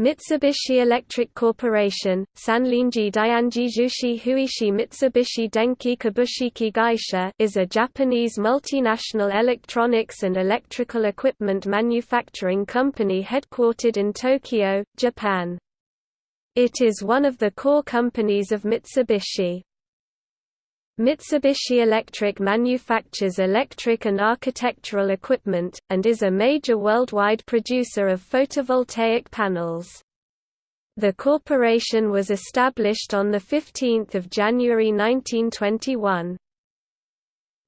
Mitsubishi Electric Corporation, Sanlinji Dianji Jushi Huishi Mitsubishi Denki Kabushiki Gaisha is a Japanese multinational electronics and electrical equipment manufacturing company headquartered in Tokyo, Japan. It is one of the core companies of Mitsubishi. Mitsubishi Electric manufactures electric and architectural equipment, and is a major worldwide producer of photovoltaic panels. The corporation was established on 15 January 1921.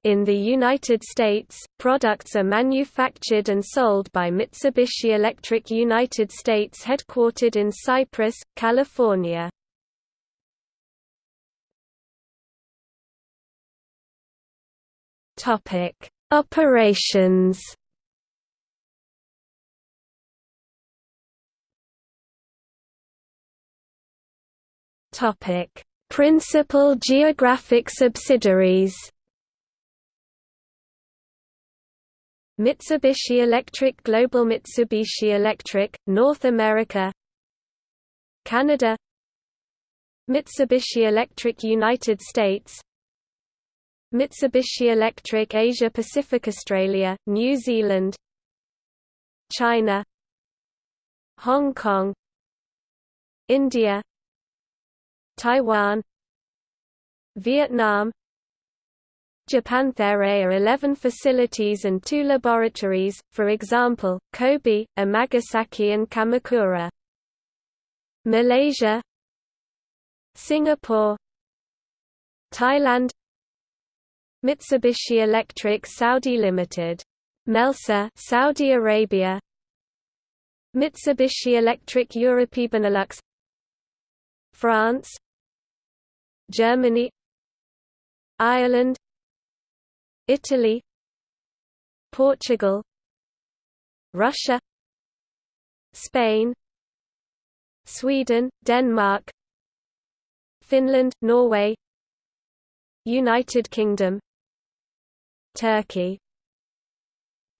In the United States, products are manufactured and sold by Mitsubishi Electric United States headquartered in Cypress, California. Topic: Operations. Topic: Principal geographic subsidiaries. Mitsubishi Electric Global Mitsubishi Electric, North America Canada Mitsubishi Electric United States Mitsubishi Electric Asia Pacific Australia, New Zealand China Hong Kong India Taiwan Vietnam Japan There are 11 facilities and two laboratories, for example, Kobe, Amagasaki and Kamakura. Malaysia Singapore Thailand Mitsubishi Electric Saudi Limited. Melsa Saudi Arabia. Mitsubishi Electric Europe Benelux. France. Germany. Ireland. Italy. Portugal. Russia. Spain. Sweden, Denmark. Finland, Norway. United Kingdom Turkey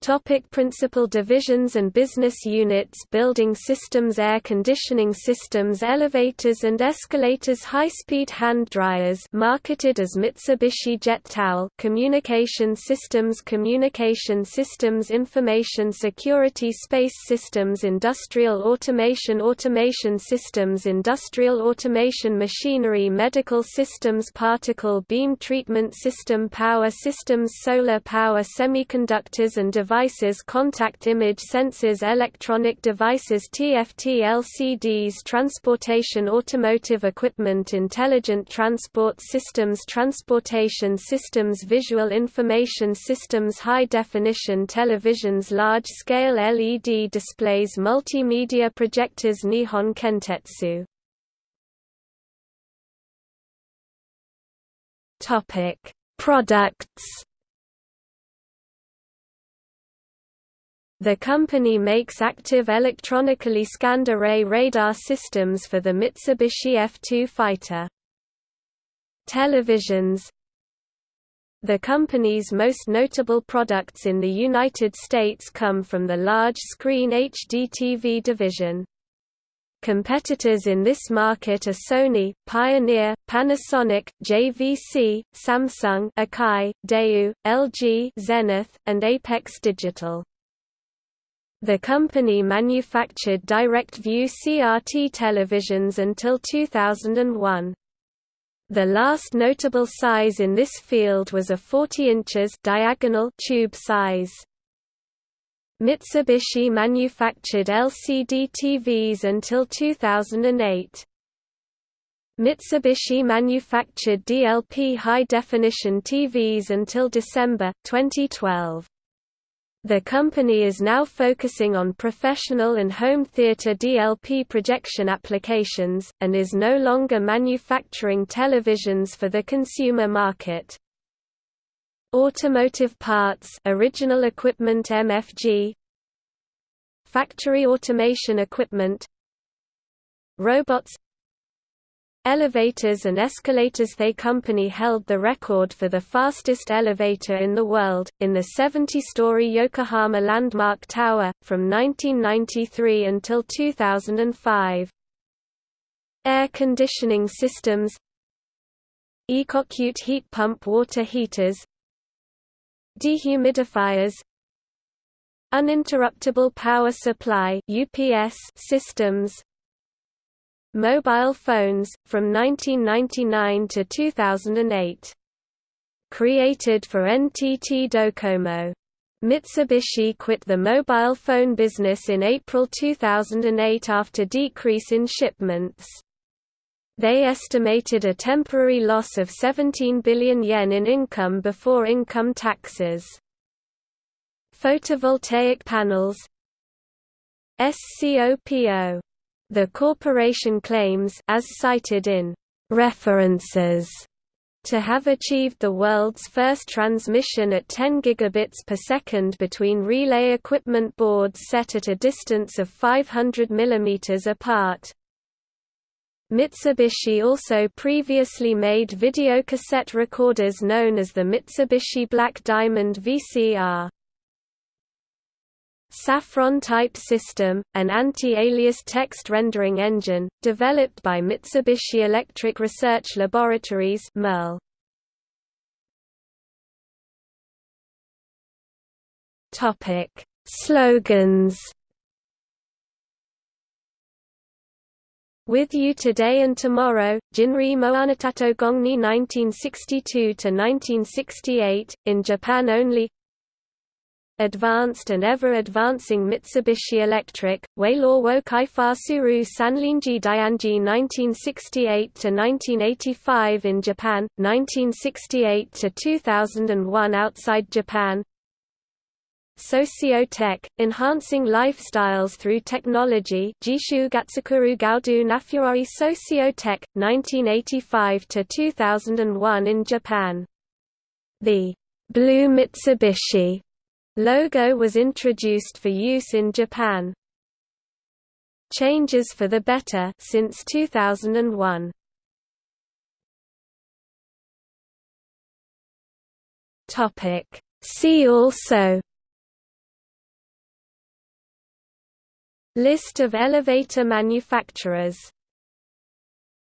Topic principal divisions and business units Building systems Air conditioning systems Elevators and escalators High-speed hand dryers marketed as Mitsubishi Jet Towel Communication systems Communication systems Information security Space systems Industrial automation Automation systems Industrial automation Machinery Medical systems Particle beam treatment system Power systems Solar power Semiconductors and devices devices contact image sensors electronic devices TFT LCDs transportation automotive equipment intelligent transport systems transportation systems visual information systems high-definition televisions large-scale LED displays multimedia projectors Nihon Kentetsu. Products The company makes active electronically scanned array radar systems for the Mitsubishi F-2 fighter. Televisions The company's most notable products in the United States come from the large-screen HDTV division. Competitors in this market are Sony, Pioneer, Panasonic, JVC, Samsung Akai, Daewoo, LG Zenith, and Apex Digital. The company manufactured direct-view CRT televisions until 2001. The last notable size in this field was a 40 inches diagonal tube size. Mitsubishi manufactured LCD TVs until 2008. Mitsubishi manufactured DLP high-definition TVs until December, 2012. The company is now focusing on professional and home theater DLP projection applications, and is no longer manufacturing televisions for the consumer market. Automotive parts original equipment MFG Factory automation equipment. Robots Elevators and escalators They company held the record for the fastest elevator in the world, in the 70-story Yokohama Landmark Tower, from 1993 until 2005. Air conditioning systems EcoCute heat pump water heaters Dehumidifiers Uninterruptible power supply UPS systems Mobile phones, from 1999 to 2008. Created for NTT Docomo. Mitsubishi quit the mobile phone business in April 2008 after decrease in shipments. They estimated a temporary loss of 17 billion yen in income before income taxes. Photovoltaic panels SCOPO the corporation claims as cited in references to have achieved the world's first transmission at 10 gigabits per second between relay equipment boards set at a distance of 500 mm apart. Mitsubishi also previously made videocassette recorders known as the Mitsubishi Black Diamond VCR. Saffron Type System, an anti-alias text rendering engine, developed by Mitsubishi Electric Research Laboratories MERL. Topic: Slogans. With You Today and Tomorrow, Jinri Moanatato Gongni 1962–1968, in Japan only advanced and ever-advancing Mitsubishi Electric, Weilaw wo Kaifa Suru Sanlinji Dianji 1968–1985 in Japan, 1968–2001 outside Japan Socio-tech, enhancing lifestyles through technology Jishu Gatsukuru Gaudu Nafurori Socio-tech, 1985–2001 in Japan. The Blue Mitsubishi Logo was introduced for use in Japan. Changes for the better since 2001. Topic See also List of elevator manufacturers